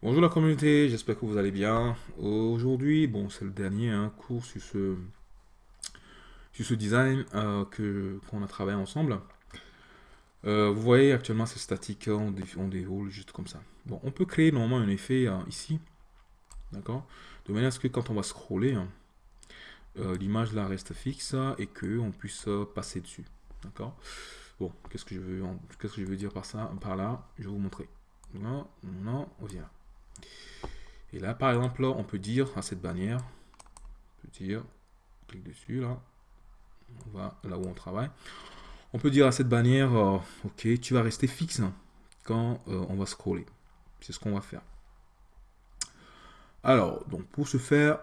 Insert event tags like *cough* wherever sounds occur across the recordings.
Bonjour la communauté, j'espère que vous allez bien. Aujourd'hui, bon, c'est le dernier hein, cours sur ce, sur ce design euh, qu'on a travaillé ensemble. Euh, vous voyez actuellement c'est statique, on, on, déroule juste comme ça. Bon, on peut créer normalement un effet euh, ici, d'accord? De manière à ce que quand on va scroller, hein, l'image là reste fixe et que on puisse passer dessus, d'accord? Bon, qu'est-ce que je veux, que je veux dire par ça, par là? Je vais vous montrer. Non, non, on vient. Et là, par exemple, on peut dire à cette bannière, on peut dire, clique dessus là, on va là où on travaille. On peut dire à cette bannière, euh, ok, tu vas rester fixe quand euh, on va scroller. C'est ce qu'on va faire. Alors, donc pour ce faire,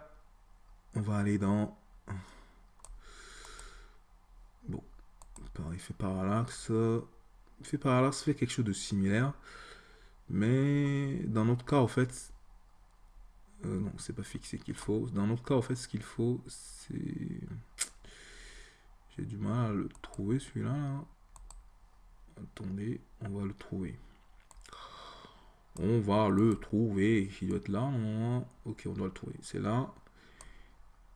on va aller dans bon, effet parallaxe. Effet parallaxe fait quelque chose de similaire. Mais dans notre cas, en fait, euh, non, c'est pas fixé qu'il faut. Dans notre cas, en fait, ce qu'il faut, c'est... J'ai du mal à le trouver, celui-là. Attendez, on va le trouver. On va le trouver. Il doit être là. Ok, on doit le trouver. C'est là.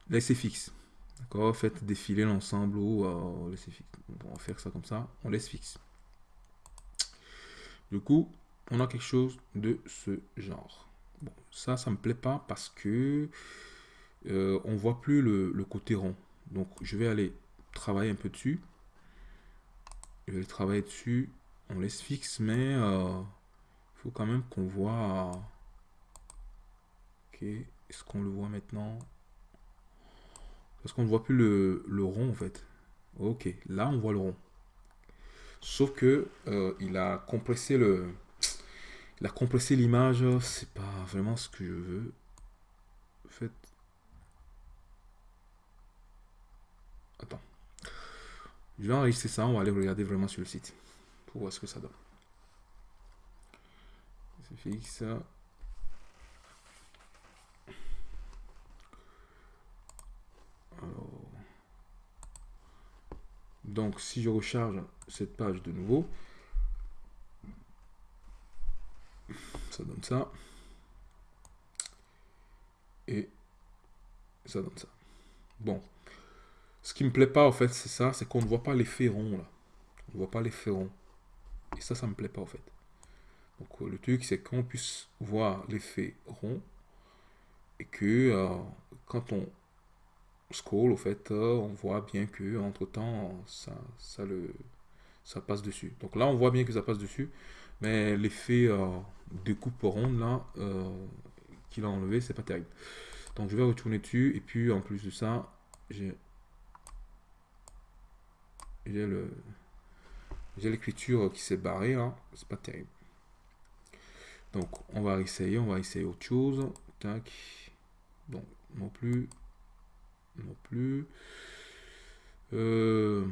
Laissez fixe. D'accord Faites défiler l'ensemble ou laissez fixe. On va faire ça comme ça. On laisse fixe. Du coup, on a quelque chose de ce genre. Ça, ça me plaît pas parce que euh, on voit plus le, côté rond. Donc, je vais aller travailler un peu dessus. Je vais travailler dessus. On laisse fixe, mais euh, il faut quand même qu'on voit... Ok, est-ce qu'on le voit maintenant? Parce qu'on ne voit plus le, le, rond, en fait. Ok, là, on voit le rond. Sauf que euh, il a compressé le, la compresser l'image, c'est pas vraiment ce que je veux. En fait... Attends. Je vais enregistrer ça, on va aller regarder vraiment sur le site. Pour voir ce que ça donne. C'est fixe. Donc, si je recharge cette page de nouveau, donne ça. Et ça donne ça. Bon. Ce qui me plaît pas, en fait, c'est ça, c'est qu'on ne voit pas les ronds, là. On ne voit pas les ronds. Et ça, ça me plaît pas, en fait. Donc, le truc, c'est qu'on puisse voir l'effet rond et que euh, quand on scroll, au fait, euh, on voit bien que entre temps, ça, ça, le, ça passe dessus. Donc là, on voit bien que ça passe dessus, mais l'effet de coupe ronde là euh, qu'il a enlevé, c'est pas terrible. Donc je vais retourner dessus et puis en plus de ça, j'ai j'ai le j'ai l'écriture qui s'est barrée là, c'est pas terrible. Donc on va essayer, on va essayer autre chose. Tac. Donc non plus, non plus. Euh,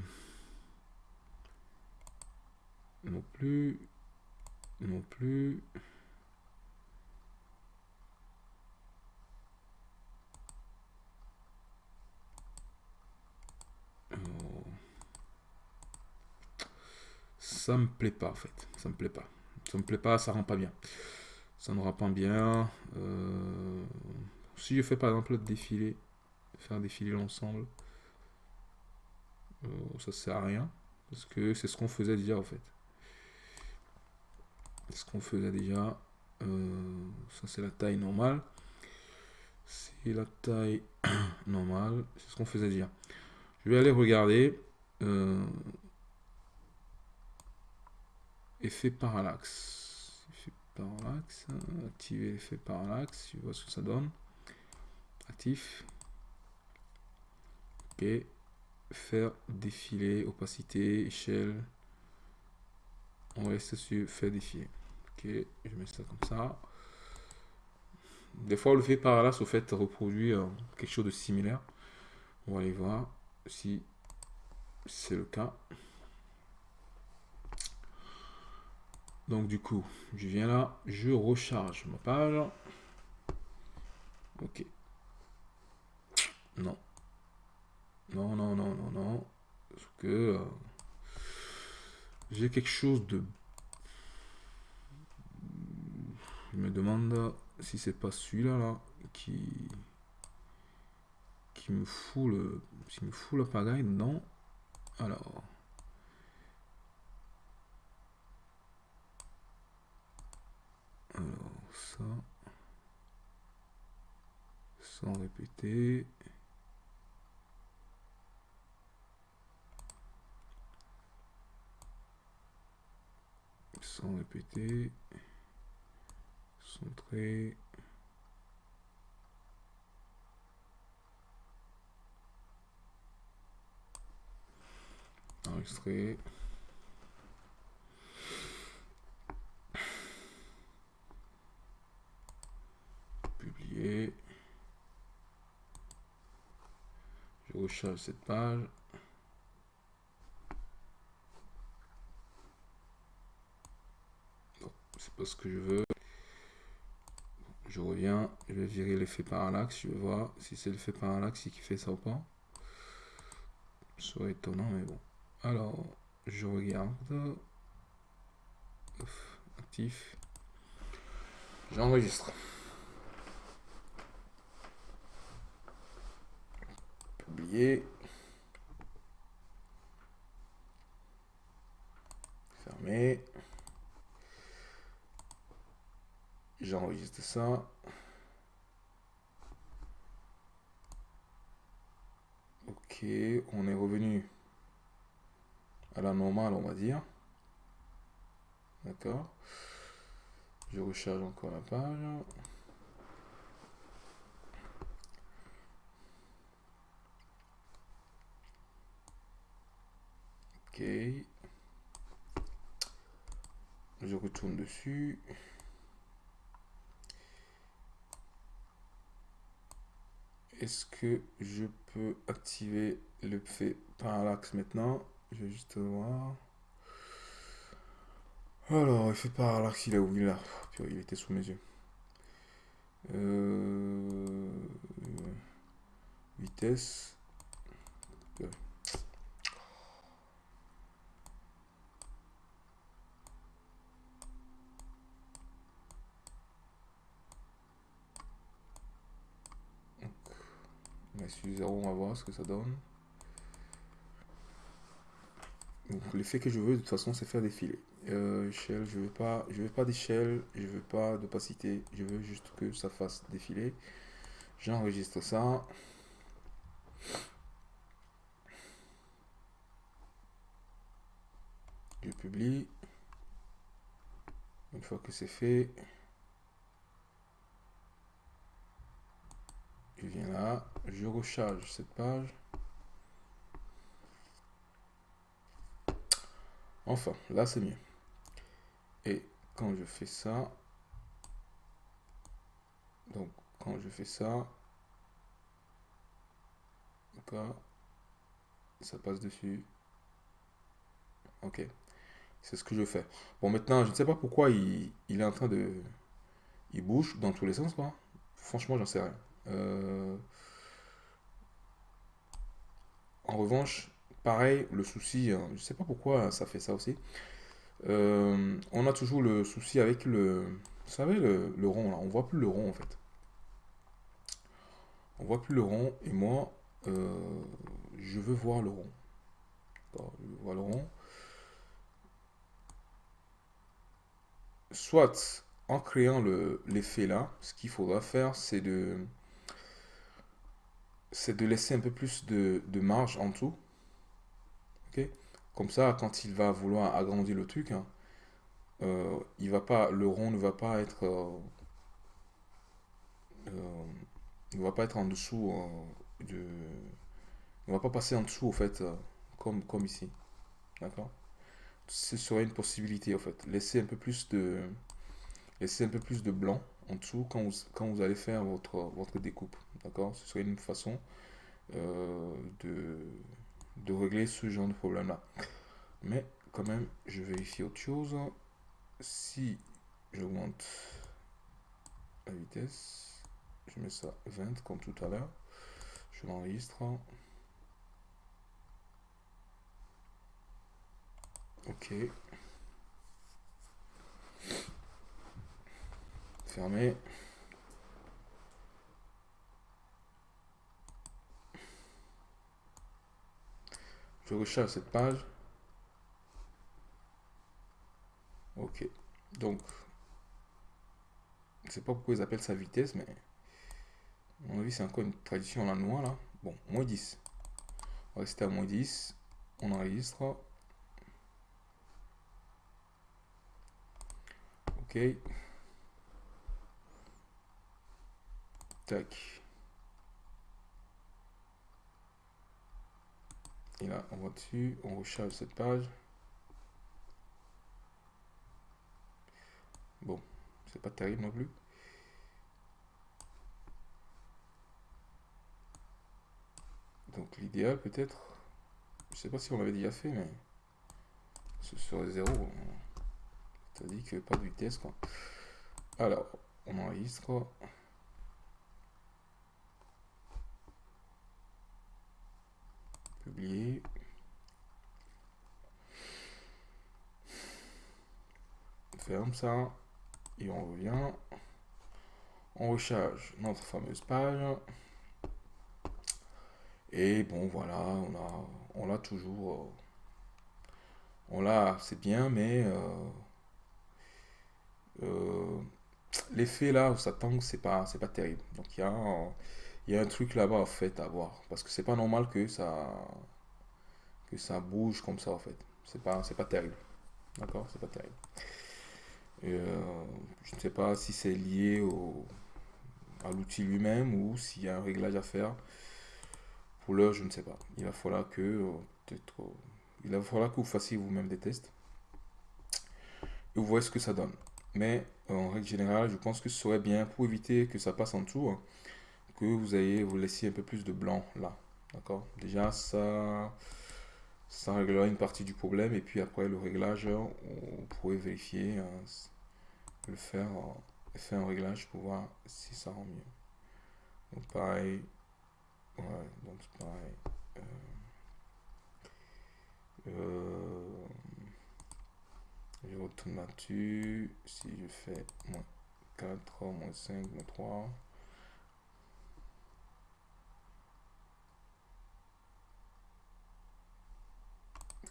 non plus non plus. Ça me plaît pas en fait. Ça me plaît pas. Ça me plaît pas, ça rend pas bien. Ça ne rend pas bien. Euh, si je fais par exemple défiler, faire défiler l'ensemble, euh, ça sert à rien. Parce que c'est ce qu'on faisait déjà en fait ce qu'on faisait déjà. Euh, ça, c'est la taille normale. C'est la taille *coughs* normale. C'est ce qu'on faisait déjà. Je vais aller regarder. Euh, effet parallaxe. Effet parallaxe. Activer l'effet parallaxe. Je vois ce que ça donne. Actif. Ok. Faire défiler opacité, échelle. On reste sur faire défiler. Ok, je mets ça comme ça. Des fois, le fait par là, au fait reproduire euh, quelque chose de similaire. On va aller voir si c'est le cas. Donc du coup, je viens là, je recharge ma page. Ok. Non. Non, non, non, non, non. Parce que euh, j'ai quelque chose de Je me demande si c'est pas celui-là là, qui qui me fout le qui me fout la pagaille dedans. Alors. Alors ça. Sans répéter. Sans répéter enregistrer publier je recharge cette page. C'est pas ce que je veux je reviens je vais virer l'effet parallaxe je vais voir si c'est l'effet parallaxe qui fait ça ou pas serait étonnant mais bon alors, je regarde. actif. J'enregistre. Publier. Fermer. J'enregistre ça. Ok, on est revenu à la normale, on va dire. D'accord. Je recharge encore la page. Ok. Je retourne dessus. Est-ce que je peux activer le fait parallaxe maintenant? Je vais juste voir. Alors, il fait par là qu'il a oublié là. il était sous mes yeux. Euh, vitesse. On va sur on va voir ce que ça donne l'effet que je veux de toute façon c'est faire défiler. Euh, je veux pas, je veux pas d'échelle, je veux pas d'opacité, je veux juste que ça fasse défiler. J'enregistre ça. Je publie. Une fois que c'est fait, je viens là, je recharge cette page. Enfin, là c'est mieux. Et quand je fais ça, donc quand je fais ça, ça passe dessus. Ok, c'est ce que je fais. Bon, maintenant, je ne sais pas pourquoi il, est en train de... Il bouge dans tous les sens, quoi. Franchement, j'en sais rien. Euh, en revanche, Pareil, le souci, hein, je ne sais pas pourquoi ça fait ça aussi. Euh, on a toujours le souci avec le, vous savez, le, rond là. On voit plus le rond en fait. On voit plus le rond et moi, euh, je veux voir le rond. je veux voir le rond. Soit en créant l'effet là, ce qu'il faudra faire, c'est de, c'est de laisser un peu plus de, marge en dessous comme ça, quand il va vouloir agrandir le truc, hein, euh, il va pas, le rond ne va pas être, euh, euh, il va pas être en dessous de, il va pas passer en dessous au fait, comme comme ici, d'accord? Ce serait une possibilité en fait. Laisser un peu plus de, laisser un peu plus de blanc en dessous quand vous, quand vous allez faire votre découpe, d'accord? Ce serait une façon de de régler ce genre de problème là. Mais quand même, je vérifie autre chose. Si j'augmente la vitesse, je mets ça 20 comme tout à l'heure, je l'enregistre. Ok. Fermer. Je recharge cette page. Ok. Donc, je sais pas pourquoi ils appellent ça vitesse, mais à mon avis, c'est encore une tradition la noix, là. Bon, moins 10. On va rester à moins 10. On enregistre. Ok. Tac. Et là, on va dessus, on recharge cette page. Bon, c'est pas terrible non plus. Donc l'idéal peut-être, je sais pas si on l'avait déjà fait, mais ce serait zéro. Dit que pas de vitesse quoi. Alors, on enregistre. Ferme ça et on revient. On recharge notre fameuse page. Et bon, voilà, on a, on l'a toujours. Euh, on l'a, c'est bien, mais euh, euh, l'effet là où ça tangue, c'est pas, c'est pas terrible. Donc il y a, il y a un truc là-bas en fait à voir, parce que c'est pas normal que ça, que ça bouge comme ça en fait. C'est pas, c'est pas terrible. D'accord, c'est pas terrible. je ne sais pas si c'est lié au, à l'outil lui-même ou s'il y a un réglage à faire. Pour l'heure, je ne sais pas. Il va falloir que euh, euh, il va falloir que vous fassiez vous-même des tests et vous voyez ce que ça donne. Mais euh, en règle générale, je pense que ce serait bien pour éviter que ça passe en hein, que vous ayez vous laissiez un peu plus de blanc là. D'accord? Déjà, ça, ça réglera une partie du problème et puis après le réglage, on pourrait vérifier, hein, le faire, faire un réglage pour voir si ça rend mieux. Donc pareil, Ouais, donc pareil. Euh, euh, je retourne là-dessus. Si je fais moins 4, moins 5, moins 3.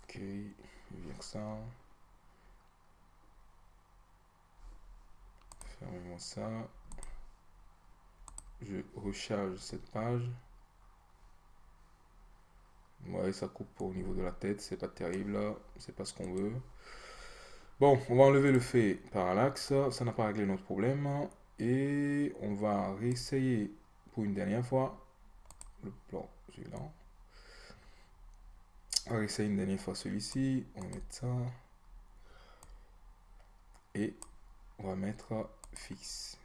Ok, ça. Fermez-moi ça. Je recharge cette page. Ouais, ça coupe au niveau de la tête, c'est pas terrible, c'est pas ce qu'on veut. Bon, on va enlever le fait parallaxe, ça n'a pas réglé notre problème. Et on va réessayer pour une dernière fois le plan suivant. On va réessayer une dernière fois celui-ci, on va mettre ça. Et on va mettre fixe.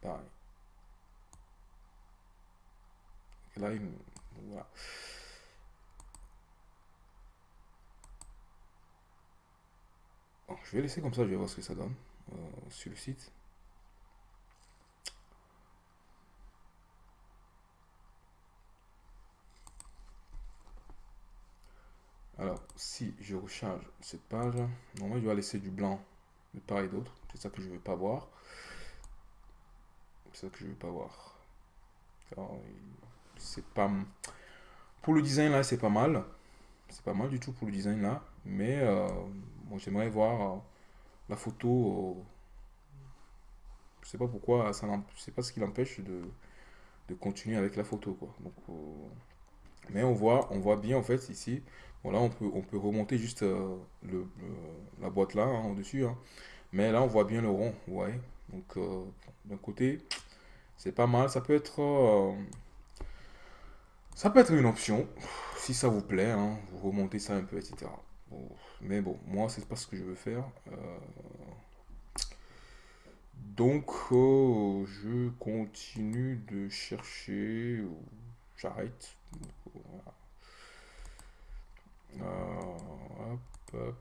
Pareil. Là, il... voilà. je vais laisser comme ça, je vais voir ce que ça donne euh, sur le site. Alors, si je recharge cette page, normalement, je vais laisser du blanc de part et d'autre. C'est ça que je ne veux pas voir. C'est ça que je ne veux pas voir. C'est pas... Pour le design, là, c'est pas mal. C'est pas mal du tout pour le design, là. Mais... Euh, j'aimerais voir euh, la photo. Euh, je sais pas pourquoi, pas ce qui l'empêche de, continuer avec la photo. Mais on voit, on voit bien en fait ici. Voilà, on peut, on peut remonter juste le, la boîte là, hein, dessus. Hein. Mais là, on voit bien le rond. Ouais. Donc, d'un côté, c'est pas mal. Ça peut être. ça peut être une option. Si ça vous plaît, hein, vous remontez ça un peu, etc mais bon, moi, c'est pas ce que je veux faire. Euh, donc, euh, je continue de chercher. J'arrête. Euh,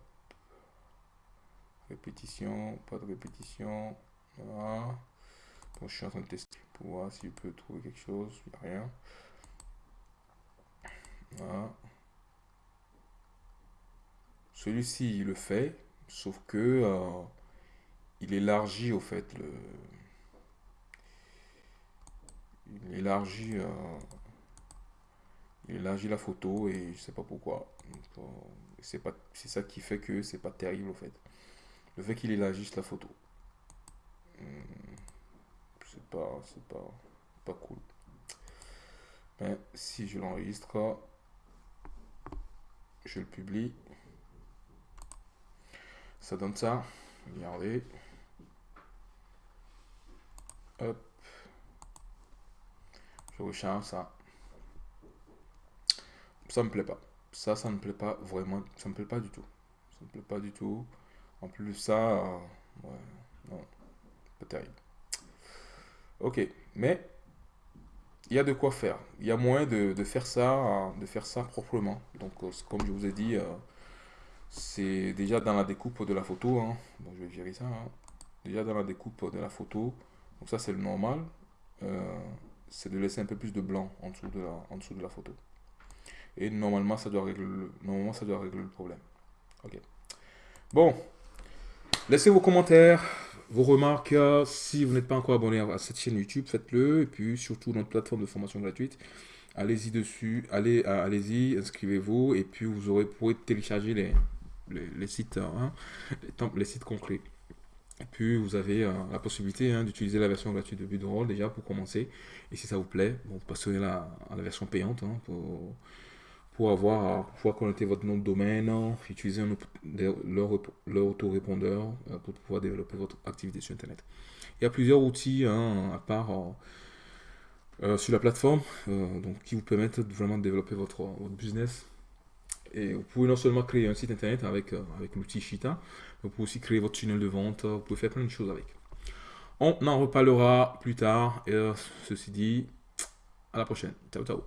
répétition, pas de répétition. Voilà. je suis en train de tester pour voir si je peux trouver quelque chose. Il n'y a rien. Celui-ci, il le fait, sauf que euh, il élargit au fait le... Il élargit, euh, il élargit la photo et je sais pas pourquoi. Euh, c'est ça qui fait que c'est pas terrible au fait. Le fait qu'il élargisse la photo. Hmm, c'est pas, c'est pas, pas cool. Mais si je l'enregistre, je le publie. Ça donne ça. Regardez. Hop. Je recharge ça. Ça me plaît pas. Ça, ça ne me plaît pas vraiment. Ça me plaît pas du tout. Ça me plaît pas du tout. En plus, ça, euh, ouais, non, pas terrible. Ok, mais il y a de quoi faire. Il y a moyen de, faire ça, de faire ça proprement. Donc, euh, comme je vous ai dit, euh, c'est déjà dans la découpe de la photo. Hein. je vais virer ça. Hein. Déjà dans la découpe de la photo. Donc ça, c'est le normal. C'est de laisser un peu plus de blanc en dessous de la, en dessous de la photo. Et normalement, ça doit régler le, normalement, ça doit régler le problème. Ok. Bon. Laissez vos commentaires, vos remarques. Si vous n'êtes pas encore abonné à cette chaîne YouTube, faites-le. Et puis, surtout, notre plateforme de formation gratuite. Allez-y dessus, allez, allez-y, inscrivez-vous. Et puis, vous aurez, pourrez télécharger les, les, sites, hein, les, sites concrets. Et puis vous avez euh, la possibilité hein, d'utiliser la version gratuite de Budroll déjà pour commencer. Et si ça vous plaît, vous passerez à la version payante hein, pour avoir pouvoir connecter votre nom de domaine, utiliser leur, leur autorépondeur euh, pour pouvoir développer votre activité sur Internet. Il y a plusieurs outils à part euh, sur la plateforme donc, qui vous permettent vraiment de développer votre, votre business et vous pouvez non seulement créer un site internet avec, euh, avec l'outil Shita, mais vous pouvez aussi créer votre tunnel de vente, vous pouvez faire plein de choses avec. On en reparlera plus tard. Et euh, ceci dit, à la prochaine. Ciao, ciao.